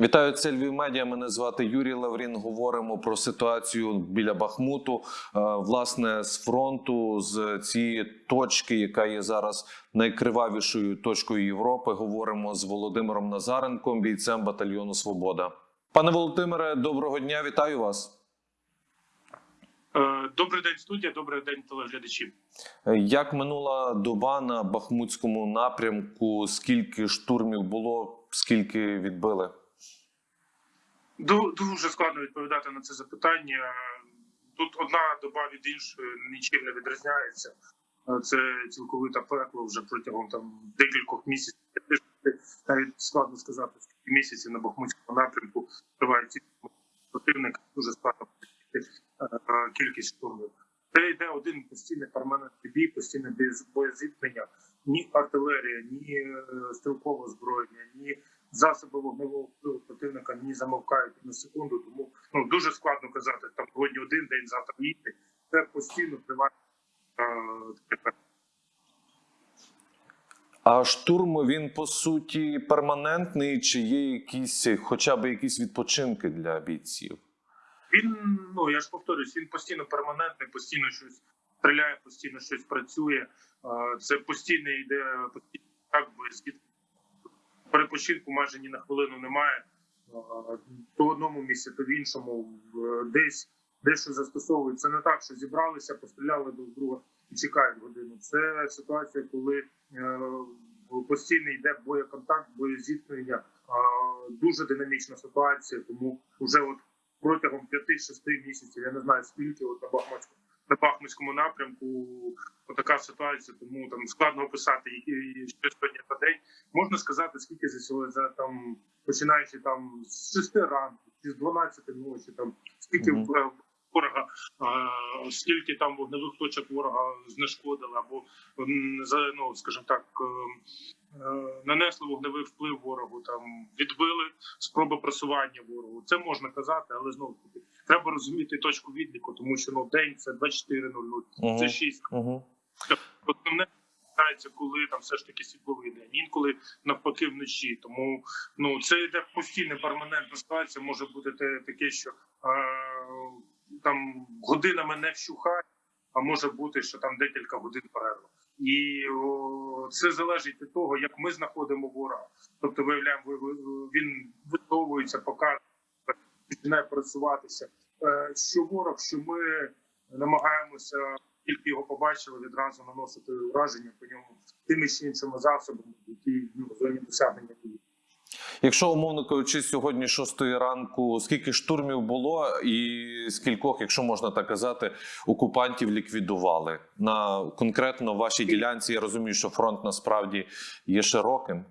Вітаю це Львів Медіа. Мене звати Юрій Лаврін. Говоримо про ситуацію біля Бахмуту. Е, Власне, з фронту, з цієї точки, яка є зараз найкривавішою точкою Європи. Говоримо з Володимиром Назаренком, бійцем батальйону Свобода. Пане Володимире, доброго дня! Вітаю вас. Е, Добрий день, студія. Добрий день, телеглядачі. Е, Як минула доба на Бахмутському напрямку? Скільки штурмів було? Скільки відбили? Ду- Дуже складно відповідати на це запитання. Тут одна доба від іншої нічим не відрізняється. Е, Це цілковите пекло вже протягом там декількох місяців. Навіть складно сказати, скільки місяців на Бахмутському напрямку триває ці противник. Дуже складно прийти кількість штурмів. Це йде один постійний перманентний бій, постійне боєзіткнення. Ні артилерія, ні е, стрілкове озброєння, ні засоби вогневого впливу противника ні замовкають на секунду. Тому ну дуже складно казати там сьогодні один день, завтра інший. Це постійно триває. е, А штурм він по суті перманентний, чи є якісь, хоча б якісь відпочинки для бійців? Він ну я ж повторюсь, він постійно перманентний, постійно щось стріляє, постійно щось працює. Е, Це постійно йде постійно так боєзід. Перепочинку майже ні на хвилину немає. Е, То в одному місці, то в іншому десь дещо застосовують. Це не так, що зібралися, постріляли друг друга і чекають годину. Це ситуація, коли е, постійно йде боєконтакт, боєзіткнення. Е, Дуже динамічна ситуація, тому вже от протягом 5-6 місяців. Я не знаю скільки от на Бахмутському на Бахмутському напрямку така ситуація, тому там складно описати які що сьогодні за день. Можна сказати, скільки за сьогодні за там починаючи там з 6 ранку чи з 12 ночі, там скільки Мгм. в- ворога, а, скільки там вогневих точок ворога знешкодили, або ну скажімо так. е, е, Нанесли вогневий вплив ворогу, там відбили спроби просування ворогу. Це можна казати, але знову ж таки треба розуміти точку відліку, тому що ну день це 24.00, Угу. це 6. Угу. Основне починається, коли там все ж таки світловий день, інколи навпаки вночі. Тому ну це йде постійна перманентна ситуація. Може бути те таке, що е, там годинами не вщухає, а може бути, що там декілька годин перерва. І о, це залежить від того, як ми знаходимо ворога. Тобто, виявляємо, ви- ви- він висовується, показує, починає працюватися. Е, Що ворог, що ми намагаємося тільки його побачили, відразу наносити ураження по ньому тими чи іншими засобами, які ну, в зоні досягнення дії. Якщо умовно кажучи, сьогодні 6 ранку, скільки штурмів було, і скількох, якщо можна так казати, окупантів ліквідували на конкретно вашій ділянці? Я розумію, що фронт насправді є широким.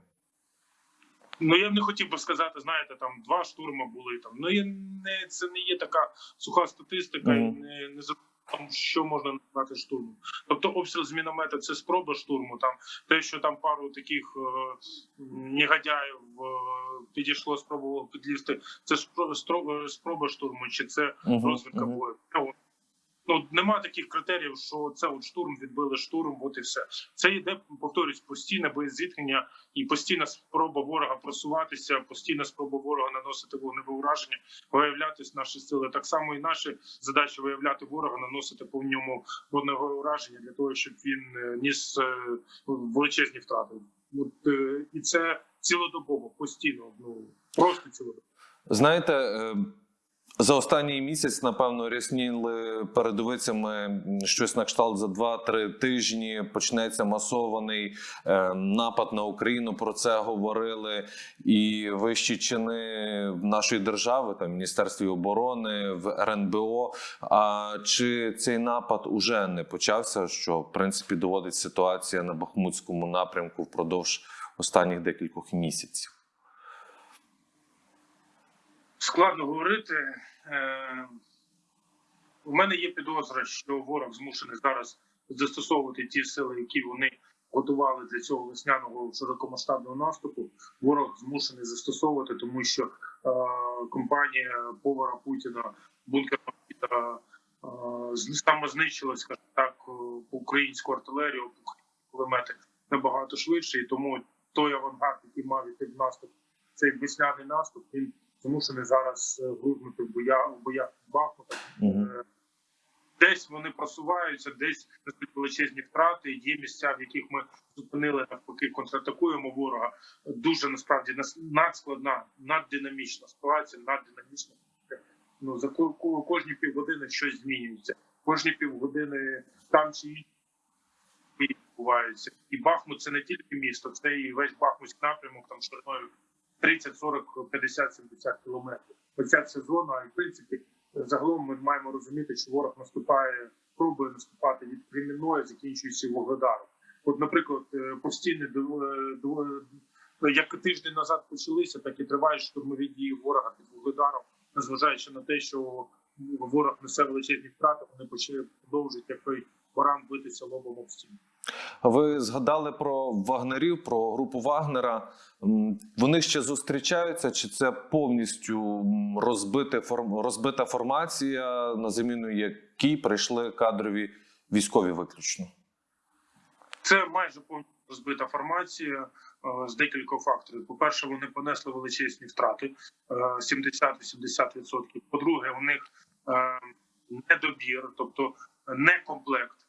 Ну я б не хотів би сказати, знаєте, там два штурми були там. Ну я не це не є така суха статистика, і не, не там, що можна назвати штурмом. Тобто обстріл з міномета це спроба штурму. Там те, що там пару таких е, негодяїв е, підійшло, спробувало підлізти. Це спро- стро- спроба штурму, чи це Мгм, розвідка мгм. бою. Ну, нема таких критеріїв, що це от штурм відбили штурм, от і все. Це йде, повторюсь, постійне боєзіткнення і постійна спроба ворога просуватися, постійна спроба ворога наносити вогневе ураження, виявлятись наші сили. Так само і наші задачі виявляти ворога, наносити по ньому вогневе ураження для того, щоб він е, ніс е, величезні втрати. От е, і це цілодобово, постійно. Ну просто цілодобово. Знаєте, за останній місяць, напевно, рясніли передовицями щось на кшталт за 2-3 тижні. Почнеться масований е, напад на Україну. Про це говорили і вищі чини нашої держави, там Міністерстві оборони, в РНБО. А чи цей напад уже не почався? Що в принципі доводить ситуація на Бахмутському напрямку впродовж останніх декількох місяців? Складно говорити. Е, У мене є підозра, що ворог змушений зараз застосовувати ті сили, які вони готували для цього весняного широкомасштабного наступу. Ворог змушений застосовувати, тому що е, компанія повара Путіна бункер Путіна е, з- самознищила, скажімо так, е, українську артилерію, кулемети набагато швидше, і тому той авангард, який мав іти в наступ цей весняний наступ він змушений зараз е, в боях в боях Бахмутом. Мгм. Е, Десь вони просуваються, десь несуть величезні втрати. Є місця, в яких ми зупинили навпаки, контратакуємо ворога. Дуже насправді нас- надскладна, наддинамічна ситуація, наддинамічна. Ну за ко- ко- кожні півгодини щось змінюється. Кожні півгодини там чи відбуваються. І Бахмут це не тільки місто, це і весь Бахмутський напрямок там шириною 30, 40, 50, 70 кілометрів. Оця вся зона, і в принципі, загалом ми маємо розуміти, що ворог наступає, пробує наступати від Кремінної, закінчуючи Вугледаром. От, наприклад, е, постійні дв- дв- як тиждень назад почалися, так і тривають штурмові дії ворога під Вугледаром, незважаючи на те, що ворог несе величезні втрати, вони почали продовжують як той баран битися лобом об стіну. Ви згадали про вагнерів, про групу Вагнера. Вони ще зустрічаються, чи це повністю розбите розбита формація, на заміну якій прийшли кадрові військові виключно? Це майже повністю розбита формація е, з декількох факторів. По-перше, вони понесли величезні втрати е, 70-80%. По-друге, у них е, недобір, тобто не комплект,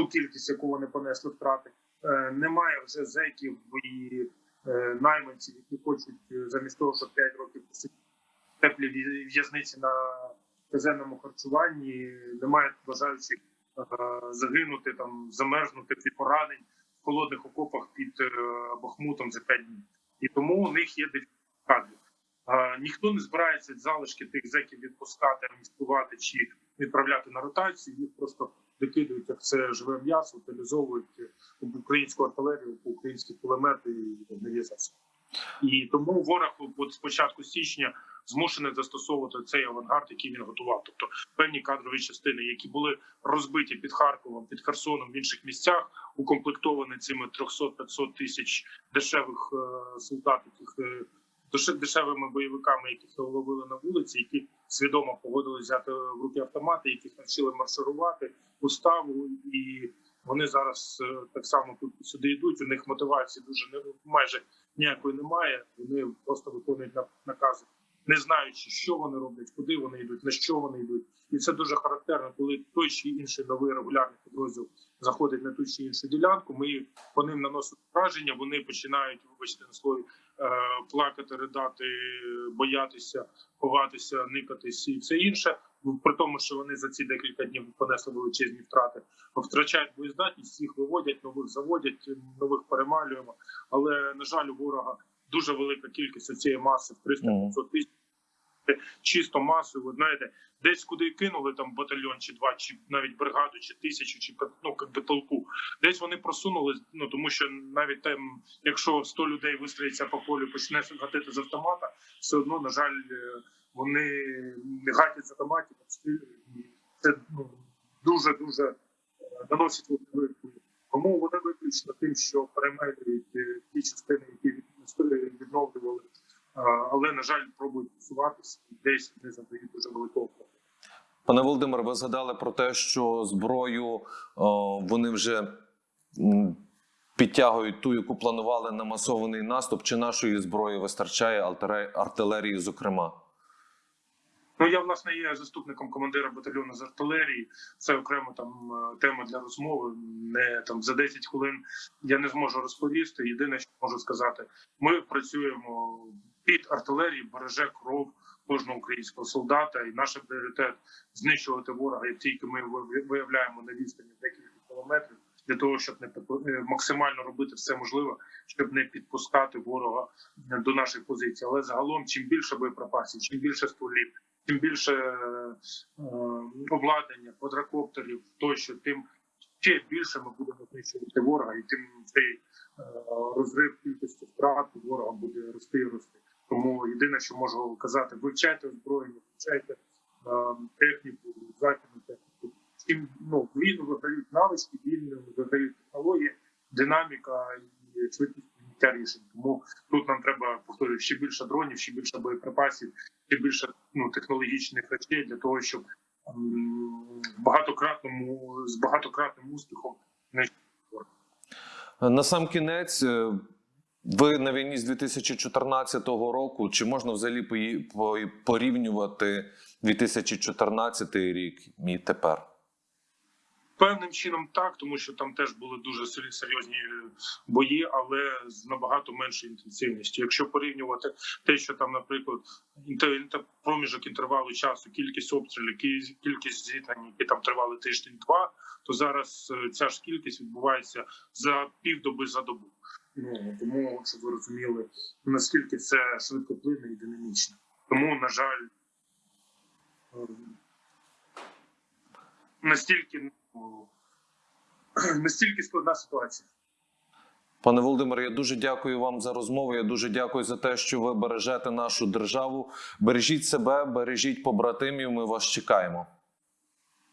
ту кількість, яку вони понесли втрати. Е, Немає вже зеків і е, найманців, які хочуть е, замість того, щоб 5 років посидіти в теплій в'язниці на казенному харчуванні. Немає бажаючих загинути, там замерзнути від поранень в холодних окопах під Бахмутом за 5 днів. І тому у них є кадрів. Ніхто не збирається залишки тих зеків відпускати, амністувати чи відправляти на ротацію. Їх просто викидують як це живе м'ясо, утилізовують в українську артилерію, українські кулемети і нові. І тому ворог от з січня змушений застосовувати цей авангард, який він готував. Тобто певні кадрові частини, які були розбиті під Харковом, під Херсоном в інших місцях, укомплектовані цими 300-500 тисяч дешевих е, солдат, яких е, деше- дешевими бойовиками, яких ловили на вулиці, які свідомо погодили взяти в руки автомати, яких навчили марширувати уставу, і вони зараз е, так само тут сюди йдуть. У них мотивації дуже не майже ніякої немає. Вони просто виконують на- накази, не знаючи, що вони роблять, куди вони йдуть, на що вони йдуть. І це дуже характерно, коли той чи інший новий регулярний підрозділ заходить на ту чи іншу ділянку. Ми по ним наносимо враження. Вони починають, вибачте на слові, плакати, ридати, боятися, ховатися, никатись і все інше. При тому, що вони за ці декілька днів понесли величезні втрати, втрачають боєздатність, їх виводять, нових заводять, нових перемалюємо. Але на жаль, у ворога дуже велика кількість цієї маси в 300-500 тисяч. Чисто масою, ви знаєте, десь куди кинули там батальйон чи два, чи навіть бригаду, чи тисячу, чи ну як би толпу. Десь вони просунули. Ну тому що навіть там, якщо 100 людей вистроїться по полю, почне гатити з автомата, все одно на жаль, е, вони не гатять з автоматів. Це ну дуже дуже наносить велику. Тому вони виключно тим, що перемелюють е, ті частини, які від- відновлювали, але на жаль, пробують просуватися і десь не задають дуже великого. Пане Володимире, ви згадали про те, що зброю о, вони вже підтягують ту, яку планували на масований наступ. Чи нашої зброї вистачає артиле- артилерії, зокрема? Ну я власне є заступником командира батальйону з артилерії. Це окремо там е, тема для розмови. Не там за 10 хвилин я не зможу розповісти. Єдине, що можу сказати, ми працюємо під артилерії, береже кров кожного українського солдата, і наш пріоритет знищувати ворога, як тільки ми виявляємо на відстані декілька кілометрів. Для того щоб не е, максимально робити все можливе, щоб не підпускати ворога е, до наших позицій. Але загалом, чим більше боєприпасів, чим більше стволів, чим більше е, обладнання, квадрокоптерів, тощо, тим ще більше ми будемо знищувати ворога, і тим цей розрив кількості втрат ворога буде рости і рости. Тому єдине, що можу казати, вивчайте озброєння, вивчайте е, техніку, західну техніку. Чим ну війну виграють навички, війну виграють технології, динаміка і швидкість прийняття рішень. Тому тут нам треба повторюю, ще більше дронів, ще більше боєприпасів, ще більше ну технологічних речей для того, щоб багатократному з багатократним успіхом не На сам кінець, е, Ви на війні з 2014 року. Чи можна взагалі порівнювати 2014 рік і тепер? Певним чином так, тому що там теж були дуже сер- серйозні бої, але з набагато меншою інтенсивністю. Якщо порівнювати те, що там, наприклад, проміжок інтервалу часу, кількість обстрілів, кі- кількість зіткнень, які там тривали тиждень-два, то зараз е, ця ж кількість відбувається за півдоби за добу. Ну тому щоб ви розуміли, наскільки це швидкоплинне і динамічно. Тому, на жаль, е, настільки ну, настільки складна ситуація. Пане Володимире, я дуже дякую вам за розмову. Я дуже дякую за те, що ви бережете нашу державу. Бережіть себе, бережіть побратимів. Ми вас чекаємо.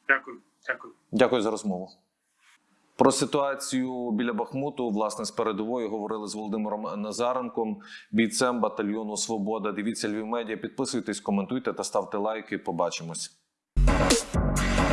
Дякую, дякую. Дякую за розмову. Про ситуацію біля Бахмуту, власне, з передової говорили з Володимиром Назаренком, бійцем батальйону Свобода. Дивіться Львів медіа, підписуйтесь, коментуйте та ставте лайки. Побачимось.